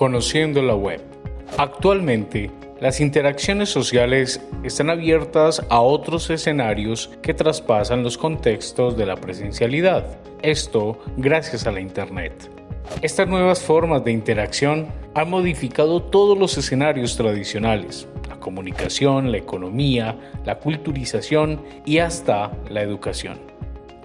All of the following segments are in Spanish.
Conociendo la web. Actualmente, las interacciones sociales están abiertas a otros escenarios que traspasan los contextos de la presencialidad. Esto gracias a la Internet. Estas nuevas formas de interacción han modificado todos los escenarios tradicionales, la comunicación, la economía, la culturización y hasta la educación.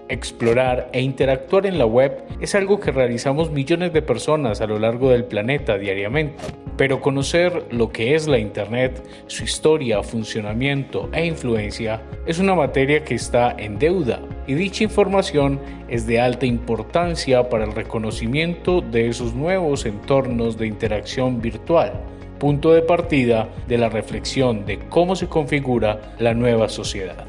Explorar e interactuar en la web es algo que realizamos millones de personas a lo largo del planeta diariamente, pero conocer lo que es la Internet, su historia, funcionamiento e influencia es una materia que está en deuda y dicha información es de alta importancia para el reconocimiento de esos nuevos entornos de interacción virtual punto de partida de la reflexión de cómo se configura la nueva sociedad.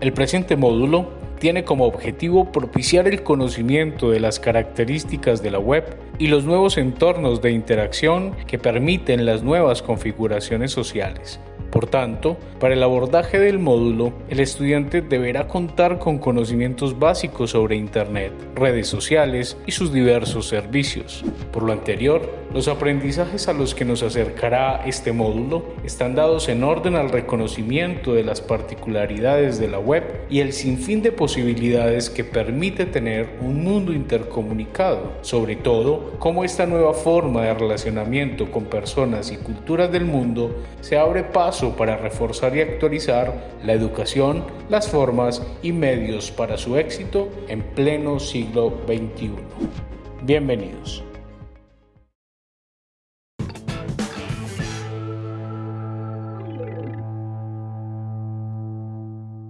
El presente módulo tiene como objetivo propiciar el conocimiento de las características de la web y los nuevos entornos de interacción que permiten las nuevas configuraciones sociales por tanto, para el abordaje del módulo, el estudiante deberá contar con conocimientos básicos sobre Internet, redes sociales y sus diversos servicios. Por lo anterior, los aprendizajes a los que nos acercará este módulo están dados en orden al reconocimiento de las particularidades de la web y el sinfín de posibilidades que permite tener un mundo intercomunicado, sobre todo cómo esta nueva forma de relacionamiento con personas y culturas del mundo se abre paso para reforzar y actualizar la educación, las formas y medios para su éxito en pleno siglo XXI. Bienvenidos.